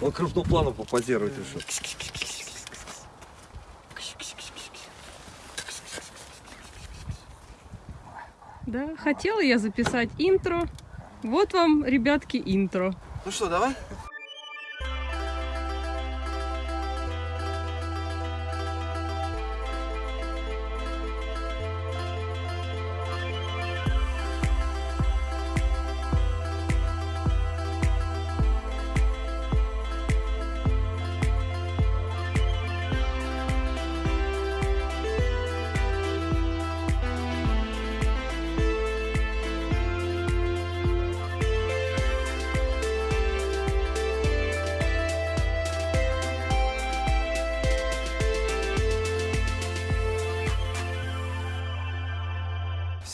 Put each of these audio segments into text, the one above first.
Он крупным планом попозирует еще. Да, хотела я записать интро. Вот вам, ребятки, интро. Ну что, давай?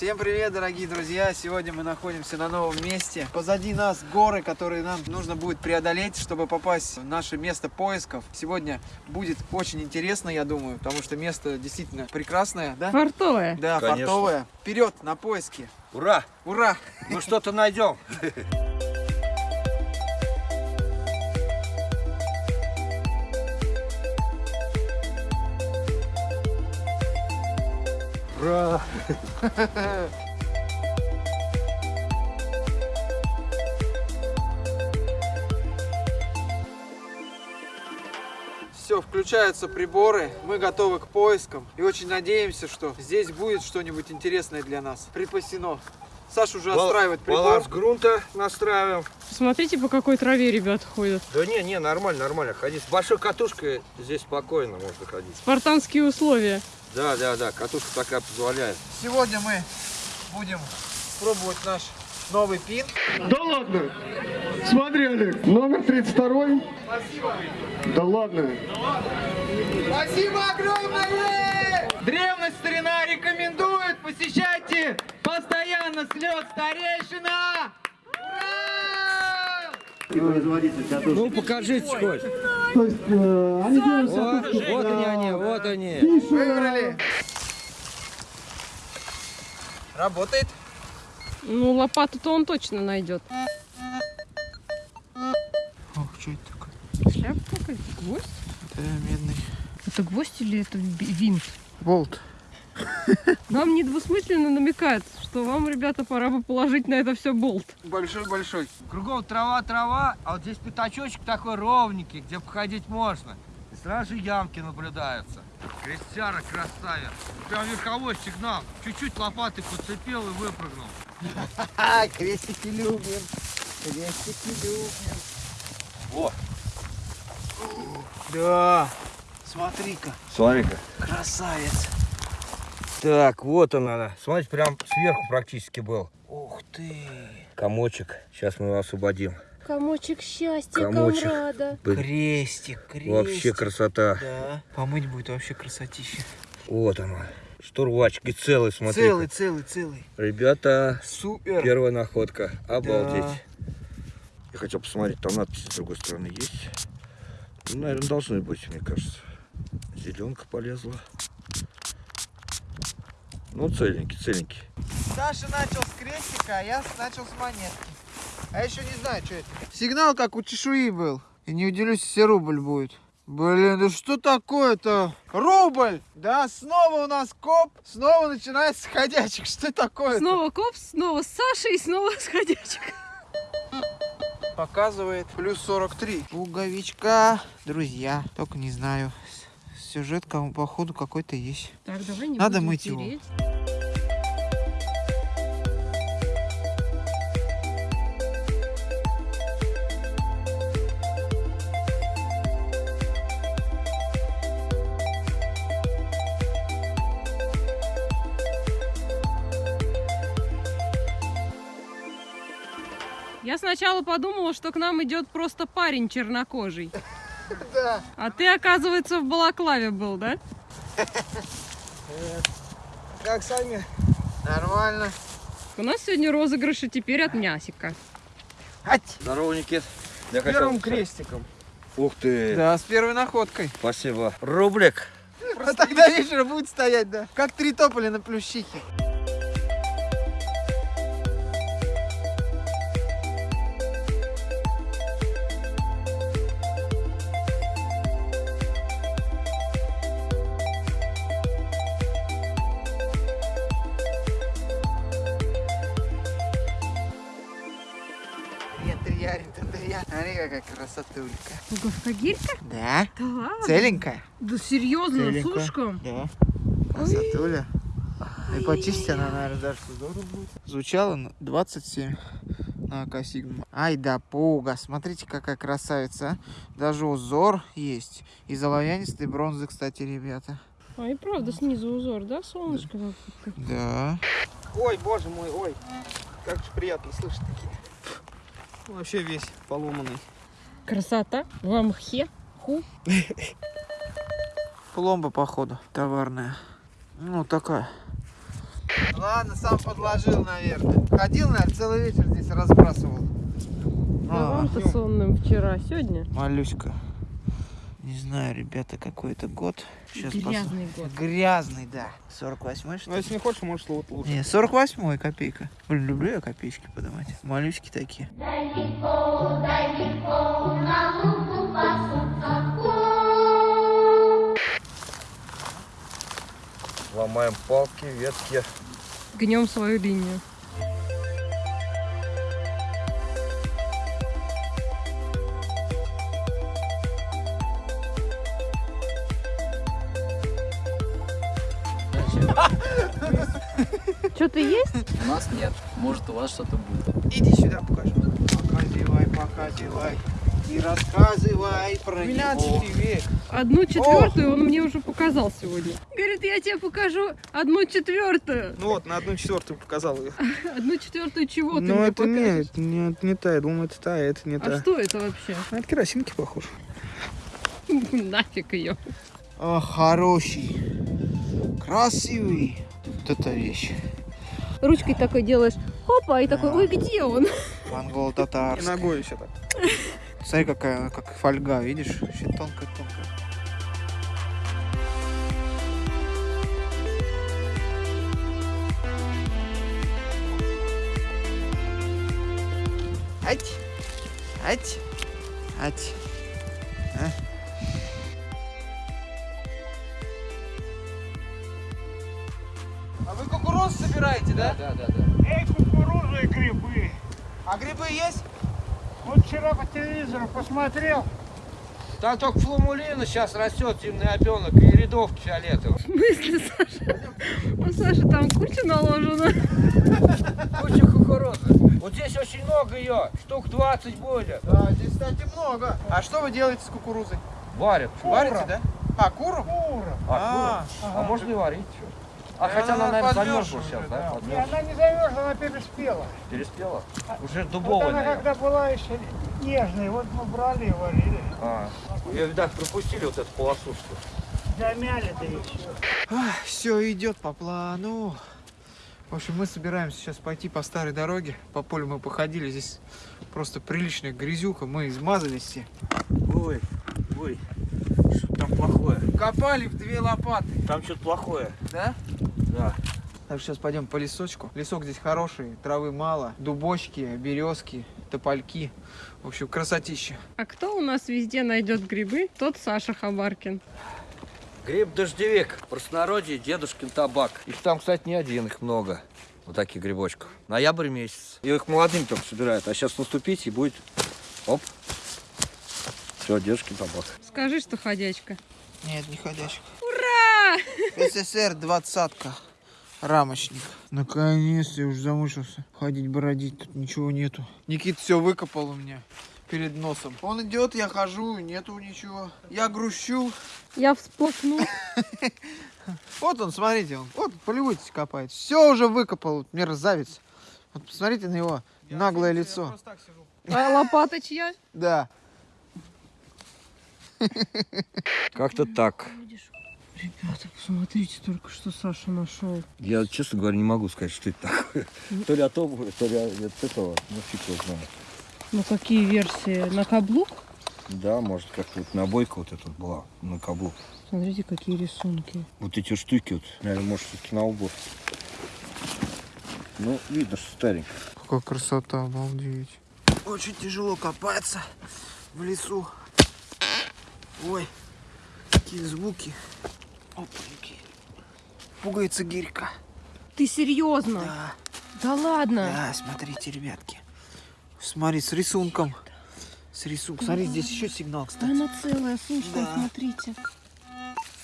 Всем привет, дорогие друзья! Сегодня мы находимся на новом месте. Позади нас горы, которые нам нужно будет преодолеть, чтобы попасть в наше место поисков. Сегодня будет очень интересно, я думаю, потому что место действительно прекрасное, да? Фартовая. Да, Конечно. фартовое. Вперед, на поиски! Ура! Ура! Мы что-то найдем. Ура! Все, включаются приборы, мы готовы к поискам и очень надеемся, что здесь будет что-нибудь интересное для нас. Припасено. Саша уже отстраивает прибор. Баланс грунта настраиваем. Смотрите, по какой траве ребят ходят. Да не, не, нормально, нормально. Ходить. С большой катушкой здесь спокойно можно ходить. Спартанские условия. Да, да, да, катушка такая позволяет. Сегодня мы будем пробовать наш новый пин. Да ладно? Смотри, Олег, номер 32. Да ладно. Спасибо огромное! Древность старина рекомендует, посещайте постоянно слет старейшина! Ура! Ну, покажите хоть. То есть э, они делают Вот, вот они, они, вот они. фише. Выиграли! Работает. Ну, лопату-то он точно найдет. Ох, что это такое? Шляпа какая-то? Гвоздь? Это медный Это гвоздь или это винт? болт. Нам недвусмысленно намекает, что вам, ребята, пора бы положить на это все болт. Большой-большой. Кругом трава-трава, а вот здесь пятачочек такой ровненький, где походить можно. И сразу же ямки наблюдаются. Крестьяра красавец. Прям верховой сигнал. Чуть-чуть лопатой подцепил и выпрыгнул. А, крестики любим. Крестики любим. О. Да. Смотри-ка, Смотри-ка. красавец. Так, вот он она. Смотрите, прям сверху практически был. Ух ты. Комочек. Сейчас мы его освободим. Комочек счастья, Комочек. комрада. Блин, Крестик, крестик. Вообще красота. Да. Помыть будет вообще красотища. Вот она. Штурвачки целый, смотри. Целый, целый, целый. Ребята, Супер. первая находка. Обалдеть. Да. Я хотел посмотреть, там надписи с другой стороны есть. Ну, наверное, должны быть, мне кажется. Зеленка полезла. Ну, целенький, целенький. Саша начал с крестика, а я начал с монетки. А я еще не знаю, что это. Сигнал как у чешуи был. И не удивлюсь, если рубль будет. Блин, да что такое-то? Рубль! Да, снова у нас коп, снова начинается ходячек. Что такое? Снова коп, снова Саша и снова сходячек. Показывает плюс 43. Пуговичка, друзья. Только не знаю. Сюжет, походу какой-то есть. Так, давай не Надо мыть его. тереть. Я сначала подумала, что к нам идет просто парень чернокожий. Да. А ты, оказывается, в балаклаве был, да? Как сами? Нормально. У нас сегодня розыгрыши теперь от мясика. Ать! Здорово, Никит. Я Первым хотел- крестиком. Ух ты. Да, с первой находкой. Спасибо. Рублик. А тогда вечер будет стоять, да. Как три тополя на плющихе. Смотри, какая красотулька. Пуговка гирька? Да? Да ладно? Целенькая? Да серьезно, Целенькая. с ушком? Да. Красотуля. И почистить она, наверное, даже здорово будет. Звучало на 27 на АК Сигма. Ай да пуга, смотрите, какая красавица. а. Даже узор есть. Из оловянистой бронзы, кстати, ребята. А и правда снизу узор, да, солнышко? какое-то? Да. Ой, боже мой, ой. Как же приятно слышать такие. Вообще весь поломанный. Красота. В мхе. Ху. Пломба, походу, товарная. Ну, такая. Ладно, сам подложил, наверное. Ходил, наверное, целый вечер здесь разбрасывал. А А, вам-то сонным вчера, сегодня? Малюська. Не знаю, ребята, какой это год. Сейчас Грязный год. Грязный, да. 48 что Ну, ли? если не хочешь, можешь вот лучше. Не, 48 копейка. Блин, люблю я копеечки подавать. Малюськи такие. Ломаем палки, ветки. Гнем свою линию. Что-то есть? У нас нет. Может, у вас что-то будет. Иди сюда, покажу. Показывай, показывай. И рассказывай про 12 век. Одну четвертую он мне уже показал сегодня. Говорит, я тебе покажу одну четвертую. Ну вот, на одну четвертую показал ее. Одну четвертую чего ты Ну мне это покажешь? нет, не, не та, я думаю, это та, а это не А та. что это вообще? А это керосинки похож. Нафиг ее. О, хороший. Красивый. Вот эта вещь. Ручкой такой делаешь, опа, и такой, ой, где он? Монгол И ногой еще так. Смотри, какая, она, как фольга, видишь? Еще тонкая-тонкая. Ать! Ать! Ать! Да? Да, да, да. Эй, кукуруза и грибы. А грибы есть? Вот вчера по телевизору посмотрел. Там только фламулина сейчас растет, зимний опенок и рядовки фиолетовые. В смысле, Саша? У Саши там куча наложена. Куча кукурузы. Вот здесь очень много ее, штук 20 более. Да, здесь, кстати, много. А что вы делаете с кукурузой? Варят. Варите, да? А, куру? Кура. А, кура. а можно и варить. чё. А хотя она, она наверное, замерзла уже, сейчас, да? да. Она не замерзла, она переспела. Переспела? Уже Вот дубовая, она наверное. когда была еще нежной, вот мы брали и варили. А. Ее, видать, пропустили вот эту полосу, что ли. Замяли-то еще. Все идет по плану. В общем, мы собираемся сейчас пойти по старой дороге. По полю мы походили. Здесь просто приличная грязюка. Мы измазались все. Ой, ой, что там плохое? Копали в две лопаты. Там что-то плохое. Да? Да. Так что сейчас пойдем по лесочку. Лесок здесь хороший, травы мало. Дубочки, березки, топольки. В общем, красотища. А кто у нас везде найдет грибы? Тот Саша Хабаркин. Гриб дождевик, в простонародье дедушкин табак. Их там, кстати, не один, их много. Вот таких грибочков. Ноябрь месяц. И их молодым только собирают. А сейчас наступить и будет... Оп. Все, дедушкин табак. Скажи, что ходячка. Нет, не ходящих. Ура! СССР двадцатка. Рамочник. Наконец-то я уже замучился ходить, бродить. Тут ничего нету. Никит все выкопал у меня перед носом. Он идет, я хожу, нету ничего. Я грущу. Я всплакну. Вот он, смотрите, он. Вот, полюбуйтесь, копает. Все уже выкопал, мерзавец. Вот посмотрите на его наглое лицо. А лопата чья? Да. Как-то так. Ребята, посмотрите только, что Саша нашел. Я, честно говоря, не могу сказать, что это такое. То ли от обуви, то ли от этого. Ну, фиг его знает. Ну какие версии? На каблук? Да, может, как-то вот набойка вот эта была на каблук. Смотрите, какие рисунки. Вот эти штуки вот, наверное, может, все-таки на обувь. Ну, видно, что старенький. Какая красота, обалдеть. Очень тяжело копаться в лесу. Ой, какие звуки. Опаньки. Пугается гирька. Ты серьезно? Да, Да ладно. да, смотрите, ребятки. Смотри, с рисунком. Смотри, сук, смотри, здесь еще сигнал, Да кстати. она целая, сушка, Да. смотрите.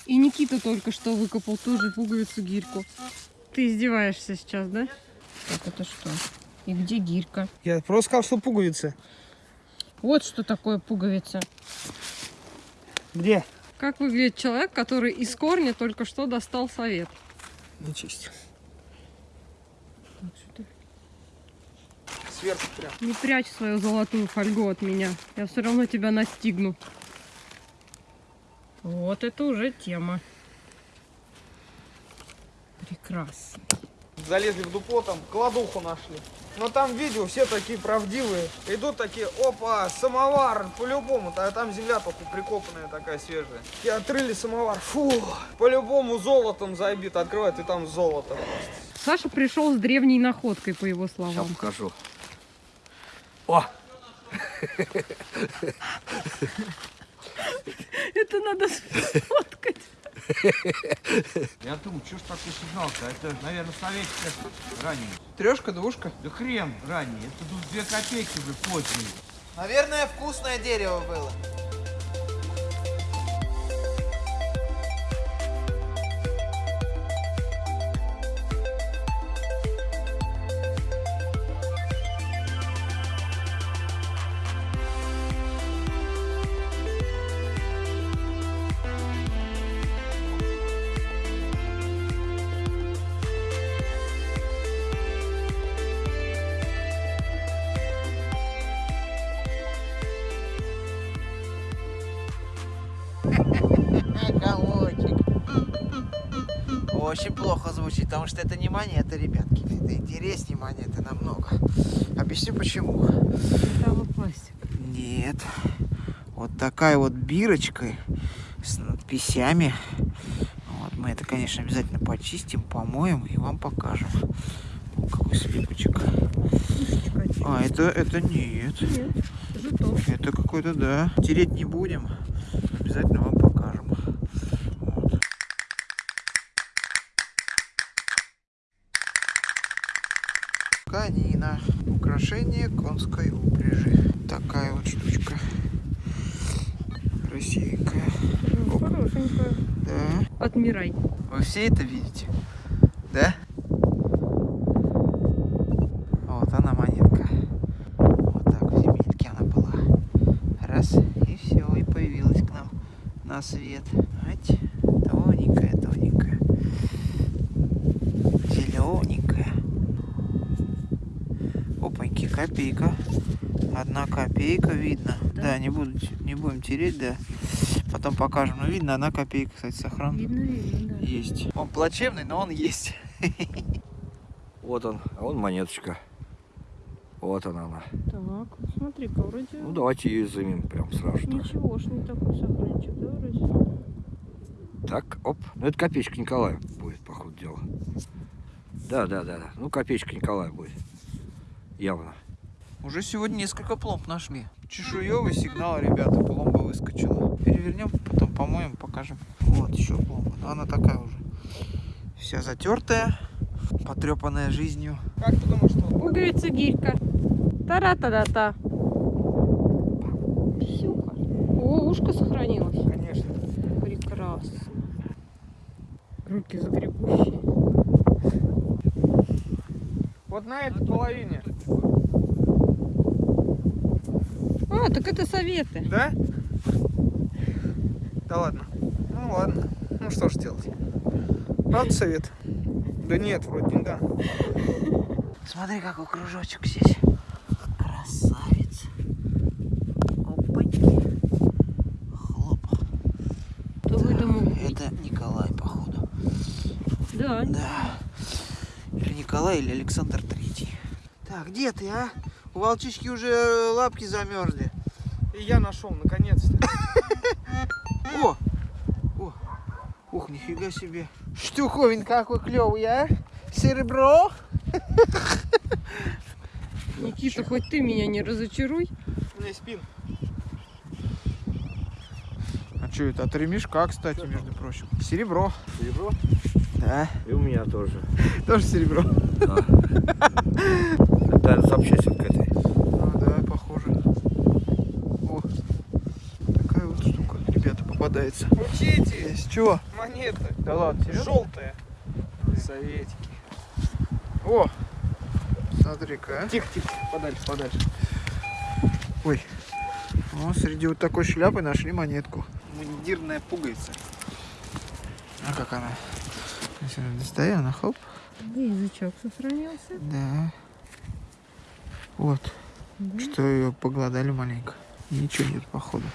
И Никита только что выкопал тоже пуговицу гирьку. Ты издеваешься сейчас, да? Так, это что? И где гирька? Я просто сказал, что пуговицы. Вот что такое пуговица. Где? Как выглядит человек, который из корня только что достал совет? Нечисть. Так, ты Сверху прям. Не прячь свою золотую фольгу от меня. Я все равно тебя настигну. Вот это уже тема. Прекрасно. Залезли в дупло, там кладуху нашли. Но там видео все такие правдивые. Идут такие, опа, самовар, по-любому. А там земля только прикопанная такая свежая. И отрыли самовар, фу, по-любому золотом забит. Открывают, и там золото просто. Саша пришел с древней находкой, по его Сейчас словам. покажу. О, Это надо сфоткать. Я думаю, что ж такой сигнал-то? Это, наверное, советская ранее. Трешка, двушка. Да хрен ранее. Это тут две копейки уже поздние. Наверное, вкусное дерево было. Очень плохо звучит, потому что это не монета, ребятки. Это интереснее монеты намного. Объясню почему. Металлопластик. Нет. Вот такая вот бирочка с надписями. Вот, мы это, конечно, обязательно почистим, помоем и вам покажем. О, какой слепочек. А, это, это нет. Нет. Это какой-то, да. Тереть не будем. Обязательно вам покажем. Канина. Украшение конской упряжи. Такая вот штучка. Красивенькая. Ну, Хорошенькая. Да. Отмирай. Вы все это видите? Да? Вот она монетка. Вот так в земельке она была. Раз, и все, и появилась к нам на свет. Ать, тоненькая, тоненькая. Зелененькая. Опаньки, копейка. Одна копейка видно. Да, не, буду, не будем тереть, да. Потом покажем. Но видно, одна копейка, кстати, сохранна. Видно, видно, да. Есть. Он плачевный, но он есть. вот он, а вон монеточка. Вот она она. Так, смотри-ка, вроде Ну давайте ее изымем прям сразу. ничего ж не такой сохранчик, да, вроде? Так, оп. Ну это копеечка Николая будет, по ходу дела. Да, да, да, да. Ну копеечка Николая будет. Явно. Уже сегодня несколько пломб нашли. Чешуевый сигнал, ребята, пломба выскочила. Перевернем, потом помоем, покажем. Вот еще пломба. Но она такая уже. Вся затертая, потрепанная жизнью. Как ты думаешь, что? Пуговица гирька. Тара-та-да-та. Щука. О, ушко сохранилось. Конечно. Прекрасно. Руки загребущие. Вот на этой половине. Так это советы. Да? Да ладно. Ну ладно. Ну что ж делать? Правда совет? Да нет, вроде не да. Смотри, какой кружочек здесь. Красавец. Опаньки. Хлоп. Кто мог быть? Это Николай, походу. Да. Да. Или Николай, или Александр Третий. Так, где ты, а? У волчички уже лапки замерзли. И я нашел, наконец-то. О! О! Ух, нифига себе. Штуковин какой клевый, а? Серебро? Никита, хоть ты меня не разочаруй. У меня спин. А что это? От ремешка, кстати, между прочим. Серебро. Серебро? Да. И у меня тоже. Тоже серебро. Да. Да, запчасти к этой. Ну да, похоже. Учите, Есть. Чего? монеты. Да ладно, Желтые. Советики. О! Смотри-ка, а. Тихо, тихо, подальше, подальше. Ой. О, среди вот такой шляпы нашли монетку. Мундирная пуговица. А как она? Если она достаю, она хоп. Где язычок сохранился? Да. Вот. Что ее погладали маленько. Ничего нет, походу.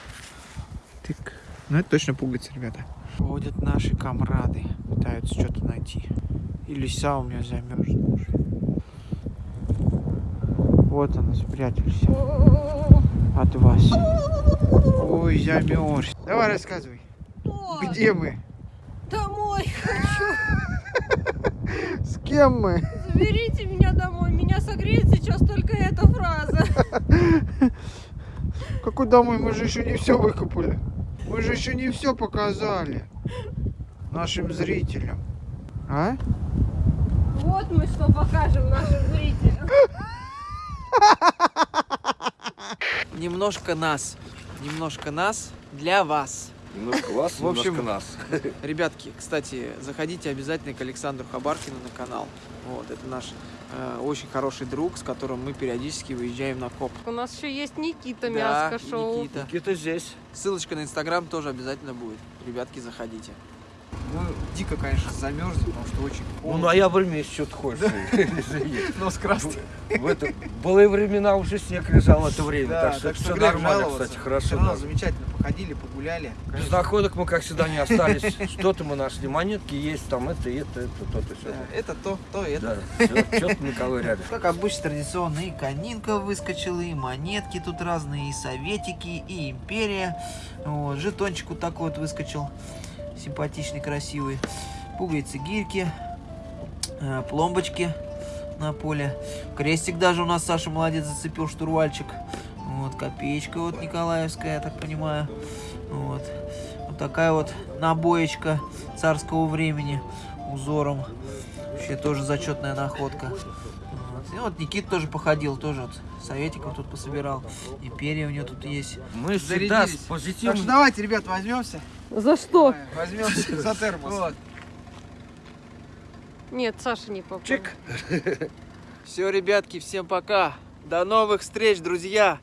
Тык. Ну, это точно пуговица, ребята. Ходят наши комрады. Пытаются что-то найти. И лиса у меня замерзла уже. Вот она, спрятались. От вас. Ой, замерз. Давай рассказывай. Где мы? Домой хочу. С кем мы? Заберите меня домой. Меня согреет сейчас только эта фраза. Какой домой? Мы же еще не все выкопали. Мы же еще не все показали нашим зрителям. А? Вот мы что покажем нашим зрителям. Немножко нас. Немножко нас для вас. Немножко вас, В общем, немножко нас. Ребятки, кстати, заходите обязательно к Александру Хабаркину на канал. Вот, это наш очень хороший друг, с которым мы периодически выезжаем на коп. У нас еще есть Никита Да, Мяско шоу. Никита. Где-то здесь. Ссылочка на Инстаграм тоже обязательно будет. Ребятки, заходите. Мы дико, конечно, замерзли, потому что очень Ну, холодно. ноябрь месяц, что ты хочешь. Красный. В это былые времена уже снег лежал в это время, Да, так что все нормально, кстати, хорошо. Да. замечательно походили, погуляли. Без находок мы, как всегда, не остались. Что-то мы нашли. Монетки есть, там это, это, это, то-то, все. Да, Это то, то, это. Да, что-то Николай рядом. Как обычно, традиционно и конинка выскочила, и монетки тут разные, и советики, и империя. Вот, жетончик вот такой вот выскочил. Симпатичный, красивый. Пуговицы, гирьки, э, пломбочки на поле. Крестик даже у нас Саша молодец зацепил, штурвальчик. Вот, копеечка вот Николаевская, я так понимаю. Вот. Вот такая вот набоечка царского времени узором. Вообще тоже зачетная находка. Вот. И вот Никит тоже походил, тоже вот советиков тут пособирал. Империя у него тут есть. Мы всегда с Зарядились. Так что давайте, ребят, возьмемся. За что? Возьмемся за термос. Вот. Нет, Саша не попал. Все, ребятки, всем пока. До новых встреч, друзья.